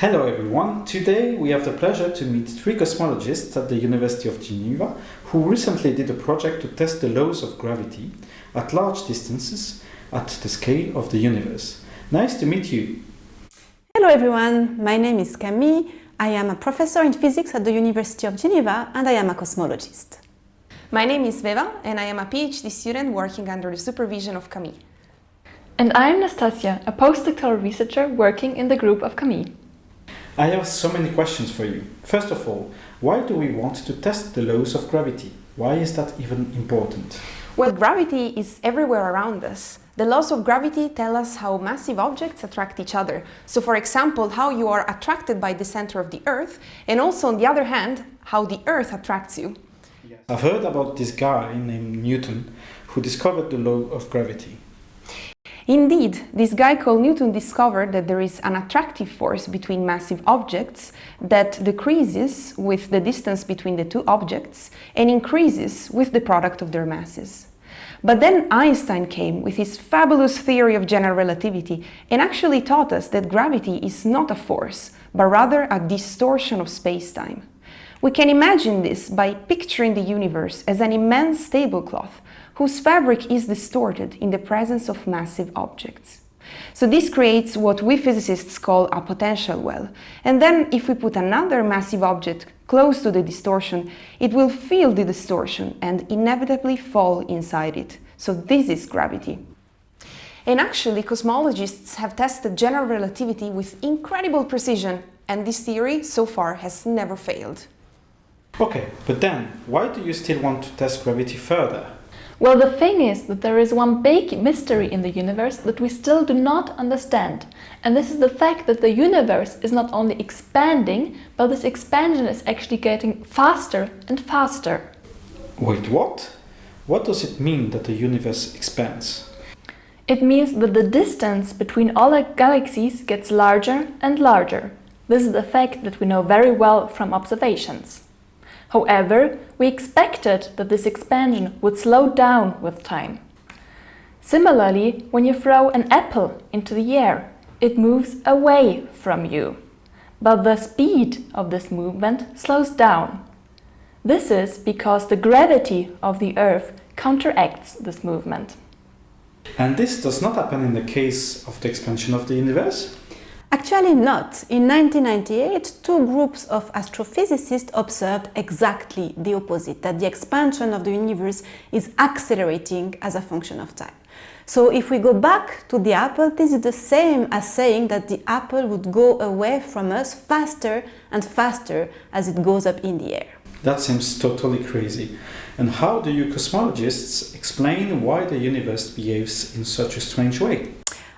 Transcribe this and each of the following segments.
Hello everyone, today we have the pleasure to meet three cosmologists at the University of Geneva who recently did a project to test the laws of gravity at large distances at the scale of the universe. Nice to meet you. Hello everyone, my name is Camille. I am a professor in physics at the University of Geneva and I am a cosmologist. My name is Sveva and I am a PhD student working under the supervision of Camille. And I'm Nastassia, a postdoctoral researcher working in the group of Camille. I have so many questions for you. First of all, why do we want to test the laws of gravity? Why is that even important? Well, gravity is everywhere around us. The laws of gravity tell us how massive objects attract each other. So for example, how you are attracted by the center of the Earth, and also on the other hand, how the Earth attracts you. I've heard about this guy named Newton who discovered the law of gravity. Indeed, this guy called Newton discovered that there is an attractive force between massive objects that decreases with the distance between the two objects and increases with the product of their masses. But then Einstein came with his fabulous theory of general relativity and actually taught us that gravity is not a force, but rather a distortion of space-time. We can imagine this by picturing the universe as an immense tablecloth whose fabric is distorted in the presence of massive objects. So this creates what we physicists call a potential well. And then if we put another massive object close to the distortion, it will feel the distortion and inevitably fall inside it. So this is gravity. And actually, cosmologists have tested general relativity with incredible precision, and this theory so far has never failed. Okay, but then, why do you still want to test gravity further? Well, the thing is that there is one big mystery in the universe that we still do not understand. And this is the fact that the universe is not only expanding, but this expansion is actually getting faster and faster. Wait, what? What does it mean that the universe expands? It means that the distance between all the galaxies gets larger and larger. This is the fact that we know very well from observations. However, we expected that this expansion would slow down with time. Similarly, when you throw an apple into the air, it moves away from you. But the speed of this movement slows down. This is because the gravity of the Earth counteracts this movement. And this does not happen in the case of the expansion of the universe? Actually not. In 1998, two groups of astrophysicists observed exactly the opposite, that the expansion of the universe is accelerating as a function of time. So if we go back to the apple, this is the same as saying that the apple would go away from us faster and faster as it goes up in the air. That seems totally crazy. And how do you cosmologists explain why the universe behaves in such a strange way?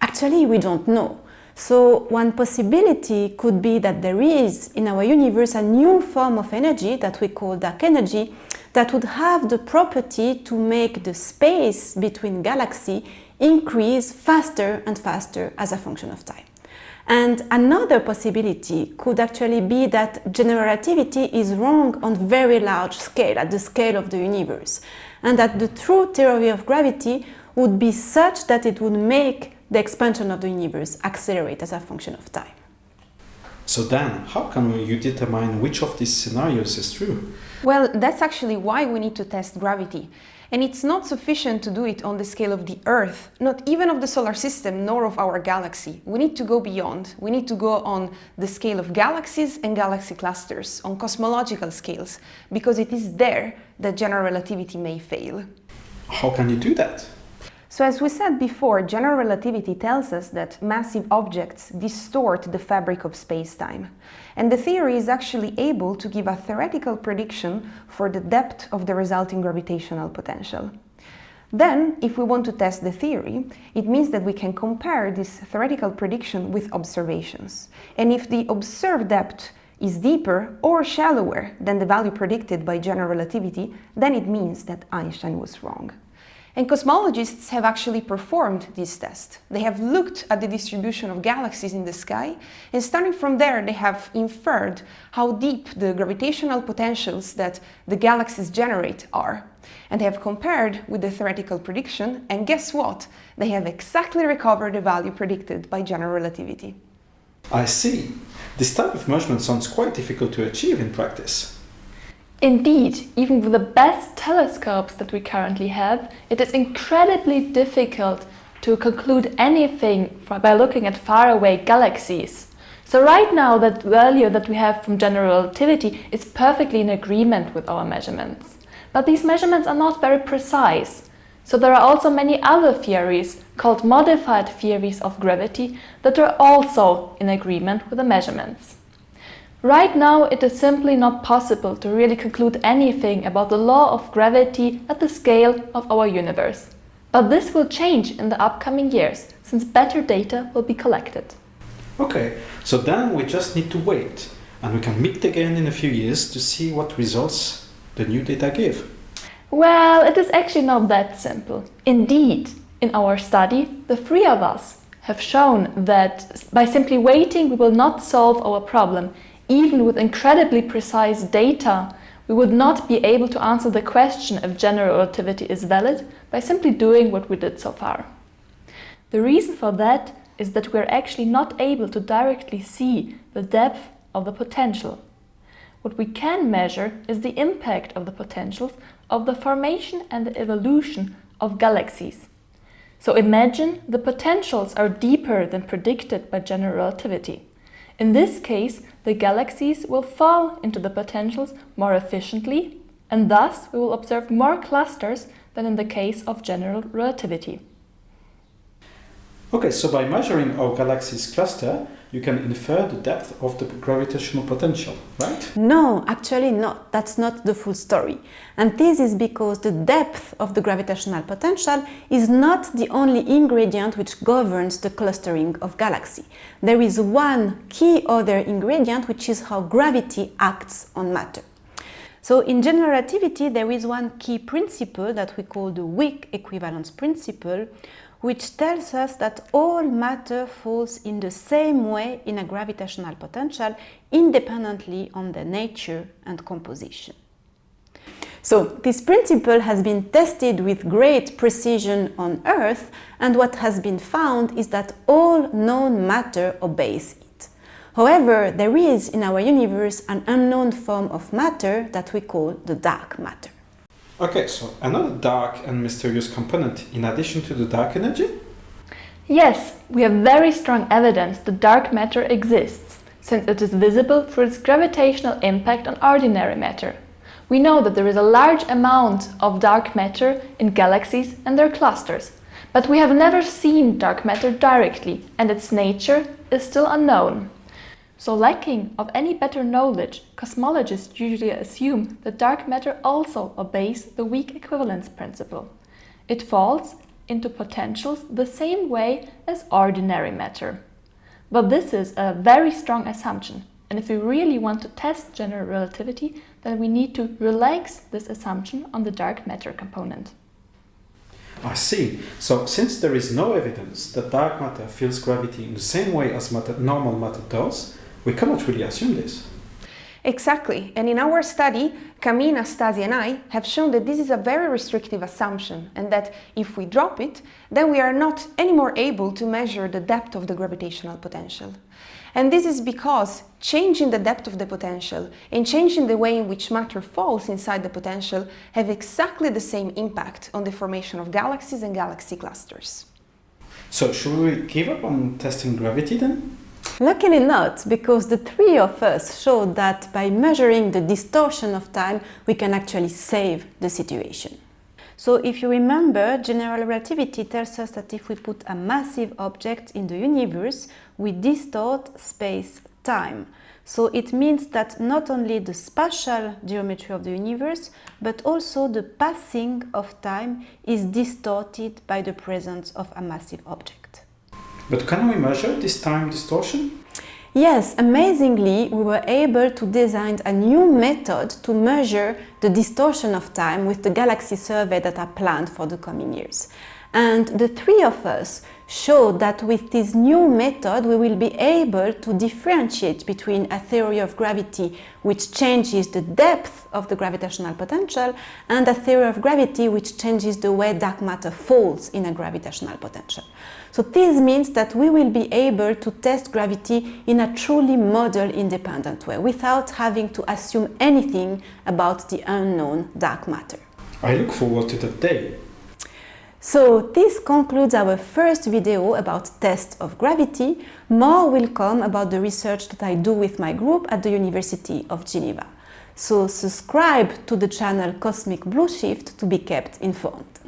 Actually, we don't know. So one possibility could be that there is in our universe a new form of energy that we call dark energy that would have the property to make the space between galaxies increase faster and faster as a function of time. And another possibility could actually be that general relativity is wrong on very large scale, at the scale of the universe, and that the true theory of gravity would be such that it would make the expansion of the universe accelerate as a function of time. So then, how can you determine which of these scenarios is true? Well, that's actually why we need to test gravity. And it's not sufficient to do it on the scale of the Earth, not even of the solar system, nor of our galaxy. We need to go beyond. We need to go on the scale of galaxies and galaxy clusters, on cosmological scales, because it is there that general relativity may fail. How can you do that? So as we said before, general relativity tells us that massive objects distort the fabric of space-time. And the theory is actually able to give a theoretical prediction for the depth of the resulting gravitational potential. Then, if we want to test the theory, it means that we can compare this theoretical prediction with observations. And if the observed depth is deeper or shallower than the value predicted by general relativity, then it means that Einstein was wrong. And cosmologists have actually performed this test. They have looked at the distribution of galaxies in the sky, and starting from there, they have inferred how deep the gravitational potentials that the galaxies generate are. And they have compared with the theoretical prediction, and guess what? They have exactly recovered the value predicted by general relativity. I see. This type of measurement sounds quite difficult to achieve in practice. Indeed, even with the best telescopes that we currently have, it is incredibly difficult to conclude anything by looking at faraway galaxies. So right now that value that we have from general relativity is perfectly in agreement with our measurements. But these measurements are not very precise. So there are also many other theories called modified theories of gravity that are also in agreement with the measurements. Right now it is simply not possible to really conclude anything about the law of gravity at the scale of our universe. But this will change in the upcoming years, since better data will be collected. Okay, so then we just need to wait, and we can meet again in a few years to see what results the new data give. Well, it is actually not that simple. Indeed, in our study, the three of us have shown that by simply waiting we will not solve our problem. Even with incredibly precise data, we would not be able to answer the question if general relativity is valid by simply doing what we did so far. The reason for that is that we are actually not able to directly see the depth of the potential. What we can measure is the impact of the potentials of the formation and the evolution of galaxies. So imagine the potentials are deeper than predicted by general relativity. In this case, the galaxies will fall into the potentials more efficiently and thus we will observe more clusters than in the case of general relativity. Okay, so by measuring our galaxy's cluster, you can infer the depth of the gravitational potential, right? No, actually not. That's not the full story. And this is because the depth of the gravitational potential is not the only ingredient which governs the clustering of galaxy. There is one key other ingredient which is how gravity acts on matter. So in general relativity there is one key principle that we call the weak equivalence principle which tells us that all matter falls in the same way in a gravitational potential independently on the nature and composition. So this principle has been tested with great precision on Earth and what has been found is that all known matter obeys it. However, there is in our universe an unknown form of matter that we call the dark matter. Okay, so another dark and mysterious component in addition to the dark energy? Yes, we have very strong evidence that dark matter exists, since it is visible through its gravitational impact on ordinary matter. We know that there is a large amount of dark matter in galaxies and their clusters, but we have never seen dark matter directly and its nature is still unknown. So lacking of any better knowledge, cosmologists usually assume that dark matter also obeys the weak equivalence principle. It falls into potentials the same way as ordinary matter. But this is a very strong assumption, and if we really want to test general relativity, then we need to relax this assumption on the dark matter component. I see. So since there is no evidence that dark matter feels gravity in the same way as matter, normal matter does, we cannot really assume this. Exactly, and in our study, Camille, Stasi and I have shown that this is a very restrictive assumption and that if we drop it, then we are not anymore able to measure the depth of the gravitational potential. And this is because changing the depth of the potential and changing the way in which matter falls inside the potential have exactly the same impact on the formation of galaxies and galaxy clusters. So should we give up on testing gravity then? Luckily not, because the three of us showed that by measuring the distortion of time, we can actually save the situation. So if you remember, general relativity tells us that if we put a massive object in the universe, we distort space-time. So it means that not only the spatial geometry of the universe, but also the passing of time is distorted by the presence of a massive object. But can we measure this time distortion? Yes, amazingly, we were able to design a new method to measure the distortion of time with the galaxy survey that are planned for the coming years. And the three of us showed that with this new method we will be able to differentiate between a theory of gravity which changes the depth of the gravitational potential and a theory of gravity which changes the way dark matter falls in a gravitational potential. So this means that we will be able to test gravity in a truly model independent way without having to assume anything about the unknown dark matter. I look forward to that day. So this concludes our first video about tests of gravity. More will come about the research that I do with my group at the University of Geneva. So subscribe to the channel Cosmic Blue Shift to be kept informed.